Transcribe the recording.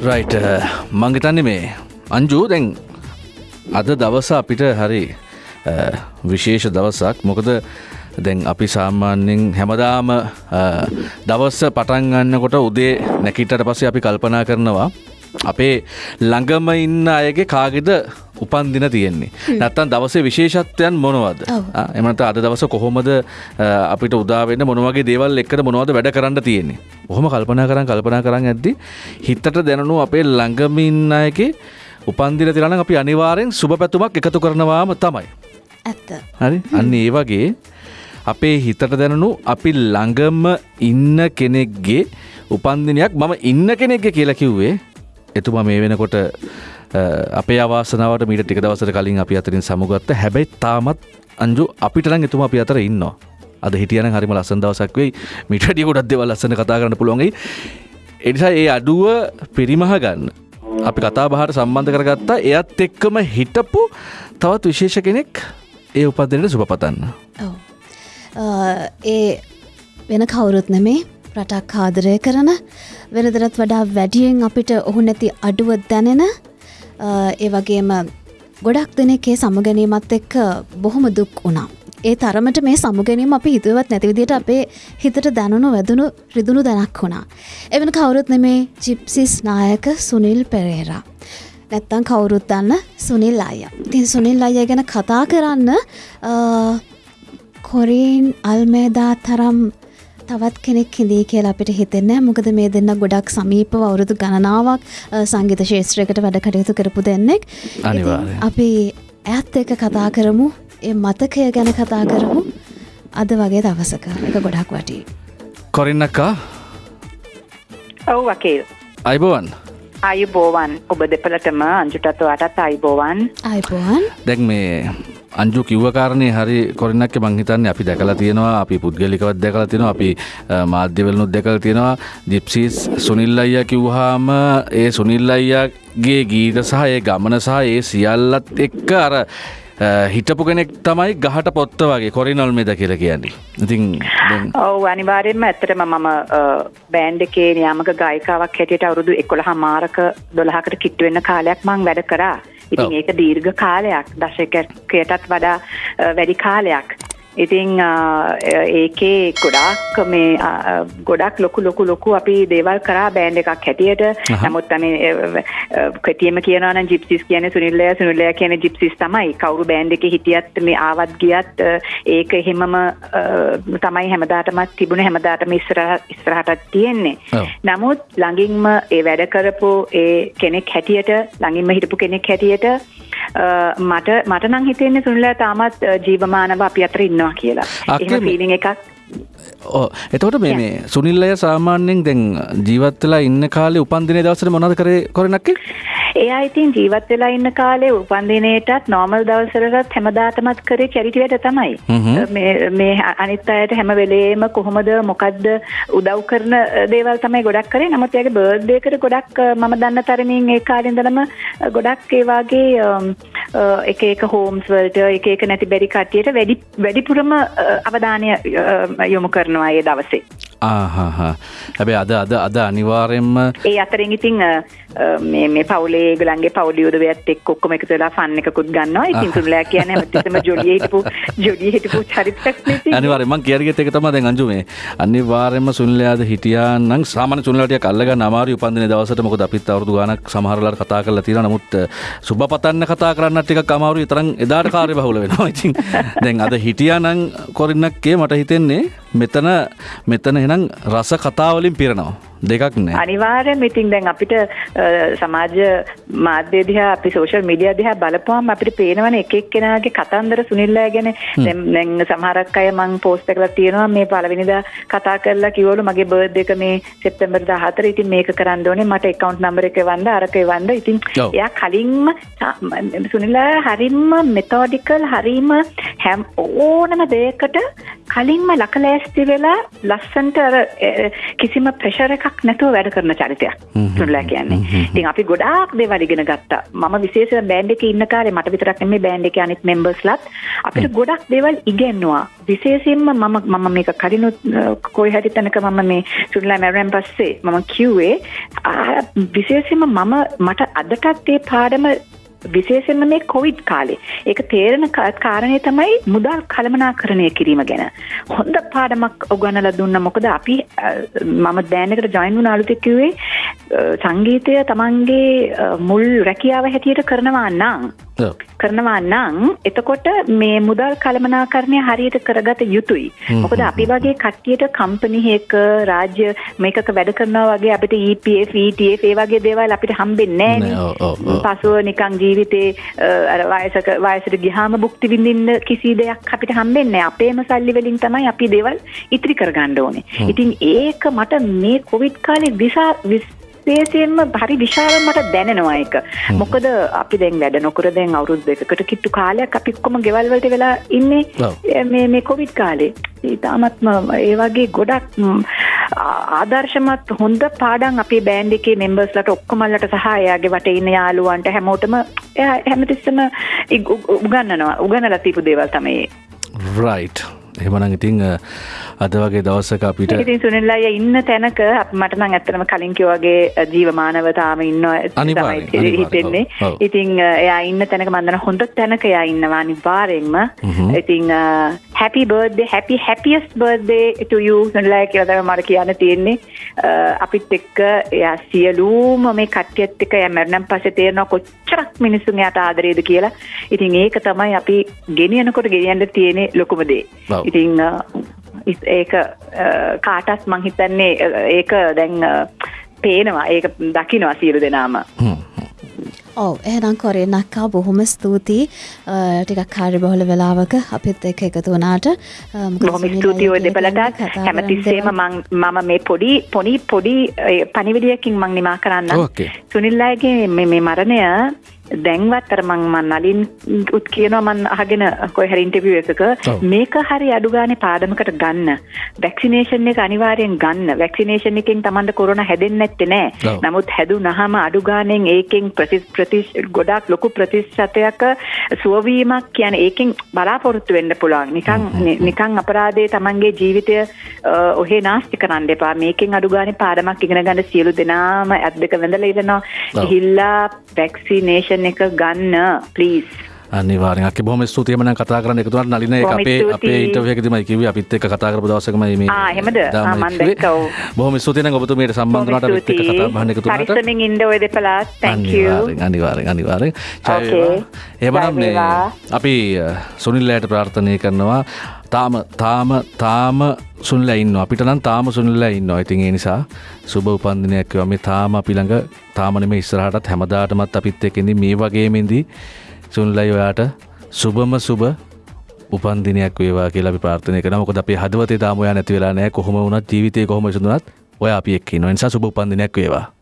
Right uh, මංගතන්නේ මේ අංජූ දැන් අද දවස අපිට හරි uh, විශේෂ දවසක්. මොකද දැන් අපි සාමාන්‍යෙන් හැමදාම uh, දවස්ස පටන්ගන්නකොට උදේ නැකිටට පස්සේ අපි කල්පනා කරනවා. අපේ ළඟම ඉන්න අයගේ කාගෙද උපන්දින තියෙන්නේ. නැත්තන් දවසේ විශේෂත්වයන් මොනවද? එමට අද දවස කොහොමද අපිට උදාවෙන්න මොනවගේ දේවල් එක්කට මොනවද වැඩ කරන්න තියෙන්නේ? ඔහොම කල්පනා කරන්න කල්පනා කරන්න ඇද්දි හිතට දැනනු අපේ ළඟමින්න අයගේ උපන්දින තිරන අපි අනිවාරෙන් සුභ පැතුමක් එකතු කරනවාම තමයි. ඇත්ත. හරි? අන්න ඒ වගේ අපේ හිතට දැනනු අපි ළඟම ඉන්න කෙනෙක්ගේ උපන්දිනයක් මම ඉන්න කෙනෙක්ග කියලා කිව්වේ. එතුමා මේ වෙනකොට අපේ අවාසනාවට මීට ටික දවසට කලින් අපි අතරින් සමුගත්ත හැබැයි තාමත් අංජු අපිටන එතුම අපි අතර ඉන්න. අද හිටියන හරිම ලස්සන් දවසක් වෙයි මිටඩිය ගොඩක් දෙව ලස්සන කතා කරන්න පුළුවන්ගේ එනිසා ඒ අඩුව පිරිමහ ගන්න. අපි කතා බහට සම්බන්ධ කරගත්තා එයත් එක්කම හිටපු තවත් විශේෂ කෙනෙක් ඒ උපදරයට සුපපතන්න. ඒ වෙන කවුරුත් නෙමේ රටක් ආදරය කරන වෙනදරත් වඩා වැඩියෙන් අපිට ඔහු නැති අඩුව දැනෙන ඒ වගේම ගොඩක් දෙනෙකේ සමගැනීමත් එක්ක බොහොම දුක් වුණා. ඒ තරමට මේ සමුගැනීම අපි හිතුවත් නැතිවිදිට අපේ හිතට දැනුණු වැදුණු රිදුණු දැනක් වුණා. එවන කවුරුත් නෙමේ ජිප්සිස් නායක සුනිල් පෙරේරා. නැත්තං කවුරුත් දන්න සුනිල් අය. තින් සුනිල් අය ගැන කතා කරන්න කොරීන් අල්මේදා තරම් තවත් කෙනෙක් හිදී කියලා අපිට හිතෙන්න මොකද මේ දෙන්න ගොඩක් සමීප අවුරුදු ගණනාවක් සංගීත ශේත්‍රයකට වැඩ කටයුතු කරපු දෙන්නෙක්. අපි ඇත් එක කතා කරමු. ඒ මතකය ගැන කතා කරමු. අද වගේ දවසක එක ගොඩක් වටී. කොරින්නක්කා ඔව් වකේල්. අයිබෝවන්. අයුබෝවන්. ඔබ දෙපලටම අංජුටත් අටත් අයිබෝවන්. අයිබෝවන්. දැක් මේ අංජු කිව්වකාරණය හරි කොරනක් මංහිතන්න අපි දැකලා තියෙනවා අපි පුද්ගලිකවත් දැකලා තියෙනවා අපි මාධ්‍යවලනුත් දැකල තියෙනවා. ජිප්සිස් සුනිල් අයිය කිව්හාම ඒ සුනිල් අයියාගේ ගීත සහ ඒ ගමන සහ ඒ සියල්ලත් එක්ක අර හිටපු කෙනෙක් තමයි ගහට පොත්ත වගේ කොරිනොල් මෙද කියල කියන්නේ. ඉතින් ඔවු අනිවාරයෙන්ම ඇත්තටම මම බෑන්ඩ එකේ නියාමක ගයිකාවක් හැටියට අවුරුදු එකොළ හමාරක දොළහකට කිට්ටුවෙන්න කාලයක් මං වැඩ කරා. ඉතින් ඒක දීර්ඝ කාලයක් දශකයටත් වඩා වැඩි කාලයක් ඉතිං ඒකේ ගොඩක් මේ ගොඩක් ලොකු ලොකු ලොකු අපි දේවල් කරා බෑන්් එකක් හැටියට. නමුත් අම කටියම කියනන ජිප්සිස් කියන සුනිල්ලය සුනිල්ලය කියන ජිප්සිස් තමයි. කවරු බෑන්් එක හිටියත් මේ ආවත් ගියත් ඒක එහෙමම තමයි හැමදාටමත් තිබුණ හැමදාටම ඉස්සර ඉස්රහටත් තියෙන්නේ. නමුත් ළඟින්ම ඒ වැඩ කරපු ඒ කෙනෙක් හැටියට ළඟින්ම හිටපු කෙනෙක් හැටියට මට මට නං හිතෙන්නේ සුනිල්ලා තාමත් ජීවමානව අපි අතර ඉන්නවා කියලා. එහම ෆීලිං එකක්? ඕ එතකොට මේ සුනිල්ලය සාමාන්‍යෙන් දැන් ජීවත්වෙලා ඉන්න කාලේ උපන්දිනේ දවසට මොනද කරේ කොරනක්කේ එයා ඉතින් ජීවත් වෙලා ඉන්න කාලේ උපන්දිනේටත් නෝමල් දවසරටත් හැමදාටමත් කරේ චැරිටි වැඩ තමයි. මේ අනිත් අයට හැම වෙලේම කොහොමද මොකද්ද උදව් කරන දේවල් තමයි ගොඩක් කරේ. නමුත් එයාගේ බර්ත්ඩේ එකට ගොඩක් මම දන්න තරමින් ඒ කාලේ ඉඳලම ගොඩක් ඒ වගේ එක එක හෝම්ස් වලට එක එක නැති බැරි කට්ටියට වැඩි වැඩිපුරම අවධානය යොමු කරනවා ඒ දවසේ හැබැයි අද අද අද අනිවාර්යෙන්ම ඒ අතරින් ඉතින් මේ මේ පවුලේ ඒගොල්ලන්ගේ පවුලේ උදවියත් එක්ක ඔක්කොම එකතු වෙලා ෆන් එකකුත් ගන්නවා. ඉතින් සුනිලා කියන්නේ හැමතිස්සෙම ජොලියේ හිටපු ජොලියේ හිටපු චරිතයක් නේ. අනිවාර්යෙන්ම මං කියරිගෙත් එක තමයි දැන් අංජු මේ අනිවාර්යෙන්ම සුනිලාද හිටියා නම් සාමාන්‍ය සුනිලාට ටිකක් අල්ලගන්න අමාරුයි උපන්දිනේ දවසට මොකද අපිත් අවුරුදු ගාණක් සමහරවල්ලාට කතා කරලා තියෙනවා. නමුත් සුබ පතන්න කතා කරන්නත් ටිකක් අමාරුයි. තරම් එදාට කාර්යබහුල වෙනවා. ඉතින් දැන් අද හිටියා නම් කොරින්නක්කේ මට හිතෙන්නේ මෙතන මෙතන එනම් රස කතාවලින් පිරනවා. දෙකක් නෑ. අනිවාර්යෙන් ඉතින් දැන් අපිට සමාජ මාධ්‍ය දිහා අපි සෝෂල් මීඩියා දිහා බලපුවම අපිට පේනවනේ එක එක්කෙනාගේ කතන්දර සුනිල්ලා ගැන. දැන් සමහරක් අය මං පෝස්ට් එකලා තියෙනවා මේ පළවෙනිදා කතා කරලා කිව්වලු මගේ බර්ත්ඩේ එක මේ සෙප්තැම්බර් 14 ඉතින් මේක කරන්න ඕනේ. මට account number එක එවන්න අරක එවන්න. ඉතින් එයා කලින්ම සුනිල්ලා හරිම මෙතොඩිකල් හරිම හැම ඕනම දෙයකට කලින්ම ලකලෑස්ති වෙලා ලස්සන්ට අර කිසිම ප්‍රෙෂර් එකක් නැතුව වැඩ කරන චරිතයක් හ්ම්. සුනිල්ලා කියන්නේ. ඉතින් අපි ගොඩාක් දේවල් ඉගෙන ගත්තා. මම විශේෂයෙන් බෑන්ඩ් එකේ ඉන්න කාලේ මට විතරක් නෙමෙයි බෑන්ඩ් එකේ අනිත් මෙම්බර්ස්ලාත් අපිට ගොඩක් දේවල් ඉගෙනුවා. විශේෂයෙන්ම මම මම මේක කලිනුත් කොයි හරි තැනක මම මේ සුනිල්ලා මැරුවෙන් පස්සේ මම කිව්වේ විශේෂයෙන්ම මම මට අදටත් ඒ පාඩම විශේෂයෙන්ම මේ කොවිඩ් කාලේ ඒක තේරෙන කා- කාරණය තමයි මුදල් කළමනාකරණය කිරීම ගැන හොඳ පාඩමක් උගන්වලා දුන්න මොකද අපි අ, මම බෑන්ඩ් එකට ජොයින් වුණ අලුතෙන් කිව්වේ අ, සංගීතය තමන්ගේ අ, මුල් රැකියාව හැටියට කරනවා නම් ඔව්. කරනවා නම් එතකොට මේ මුදල් කළමනාකරණය හරියට කරගත යුතුයි. මොකද අපි වගේ කට්ටියට කම්පනි එකක රාජ්‍ය මේකක වැඩ කරනවා වගේ අපිට EPF, ETF ඒ වගේ දේවල් අපිට හම්බෙන්නේ නැහැ. පසුව නිකන් ජීවිතේ අර වයසක වයසට ගියාම භුක්ති විඳින්න කිසි දෙයක් අපිට හම්බෙන්නේ නැහැ. අපේම සල්ලි වලින් තමයි අපි දේවල් ඉතිරි කරගන්න ඕනේ. ඉතින් ඒක මට මේ කොවිඩ් කාලේ විසා විශේෂයෙන්ම හරි විශාල මට දැනෙනවා ඒක. මොකද අපි දැන් වැඩ නොකර දැන් අවුරුදු දෙකකට කිට්ටු කාලයක් අපි ඔක්කොම ගෙවල් වලට වෙලා ඉන්නේ. මේ කොවිඩ් කාලේ. ඉතාමත්ම ඒ වගේ ගොඩක් ආදර්ශමත් හොඳ පාඩම් අපේ බෑන්ඩ් එකේ මෙම්බර්ස්ලට ඔක්කොමල්ලට සහ එයාගේ වටේ ඉන්න යාළුවන්ට හැමෝටම හැමතිස්සම ඉග- උ- උගන්වනවා උගන්වලා තියපු දේවල් තමයි. රයිට් එහෙමනම් ඉතින් අ, අද වගේ දවසක අපිට ඉතින් සුනිල් අයියා ඉන්න තැනක මට නම් ඇත්තටම කලින් කිව්වා වගේ ජීවමානව තාම ඉන්නවා හිතෙන්නේ. ඉතින් එයා ඉන්න තැනක මම දන්නවා හොඳ තැනක එයා ඉන්නවා අනිවාර්යෙන්ම. ඉතින් happy birthday happy happiest birthday to you Sunil අයියා කියලා තමයි මට කියන්න තියෙන්නේ. අපිත් එක්ක එයා සියලුම මේ කට්ටියත් එක්ක එයා මරණන් පස්සේ තේරෙනවා කොච්චරක් මිනිස්සුන් එයාට ආදරේද කියලා. ඉතින් ඒක තමයි අපි ගෙනියනකොට ගෙනියන්න තියෙන ලොකුම දේ. ඉත්- ඒක කාටත් මං හිතන්නේ අ, ඒක දැන් පේනවා. ඒක දකිනවා සියලු දෙනාම. ඔව එහෙනම් කොරේ නක්කා බොහොම ස්තුතියි. ටිකක් කාර්ය බහුල වෙලාවක අපිත් එක්ක එකතු මොකද බොහොම ස්තුතියි කතා හැමතිස්සේම මම මේ පොඩි පොඩි පොඩි ඒ, පණිවිඩයකින් මං නිමා කරන්න ඕකේ. සුනිල් අයගේ මේ මේ මරණය දැන්වත් අර මං මං නලින් උත් කියනවා මං අහගෙන කොයි හරි ඉන්ටර්විව් එකක. මේක හරි අඩු ගානේ පාඩමකට ගන්න. වැක්සිනේෂන් එක අනිවාර්යෙන් ගන්න. වැක්සිනේෂන් එකෙන් Tamanda කොරෝනා හැදෙන්නේ නැත්තේ නෑ. නමුත් හැදුනහම අඩු ගානෙන් ඒකෙන් ප්‍රති ප්‍රති ගොඩාක් ලොකු ප්‍රතිශතයක් සුවවීමක් කියන්නේ ඒකෙන් බලාපොරොත්තු වෙන්න පුළුවන්. නිකන් නිකන් අපරාධයේ Tamanගේ ජීවිතය ඔහේ නාස්ති කරන්න එපා. මේකෙන් අඩු ගානේ පාඩමක් ඉගෙන ගන්න සියලු දෙනාම ඇත් දෙක වැඳලා ඉරනවා. ගිහිල්ලා වැක්සිනේෂන් එක ගන්න ප්ලීස් අනිවාර්යෙන්. අක්කේ බොහොම ස්තුතියි. මම කතා කරන්න එකතු වුණාට නලින ඒක අපේ. අපේ ඉන්ටර්විව් එකේදීමයි කිව්වේ. අපිත් එක්ක කතා කරපු දවසකමයි මේ ආ, එහෙමද? ආ, කිව්වේ. දැක්කා, ඔව්. බොහොම ස්තුතියි. නම් ඔබතුමීට සම්බන්ධ වුණාට අපිත් එක්ක කතා බහන්න එකතු වුණාට පරිස්සමින් ඉන්න ඔය දෙපළත් thank you. අනිවාර්යෙන් අනිවාර්යෙන් අනිවාර්යෙන්. එහෙමනම් මේ. අපි අ, සුනිල්ලයට ප්‍රාර්ථනා කරනවා. තාම තාම තාම සුනිල්ලා ඉන්නවා. අපිට නම් තාම සුනිල්ලා ඉන්නවා. ඉතින් ඒ නිසා සුබ උපන්දිනයක් වේවා මේ තාම අපි ළඟ තාම නෙමෙයි ඉස්සරහටත් හැමදාටමත් අපිත් ඉඳි මේ වගේම ඉඳි සුනිල්ලයි ඔයාට සුබම සුබ උපන්දිනයක් වේවා කියලා අපි ප්‍රාර්ථනා කරනවා. මොකද අපේ හදවතේ තාම ඔයා නැති වෙලා නැහැ. කොහොම වුණත් ජීවිතේ කොහොම විසඳුණත් ඔයා අපි එක්ක ඉන්නවා. ඒ නිසා සුබ උපන්දිනයක් වේවා.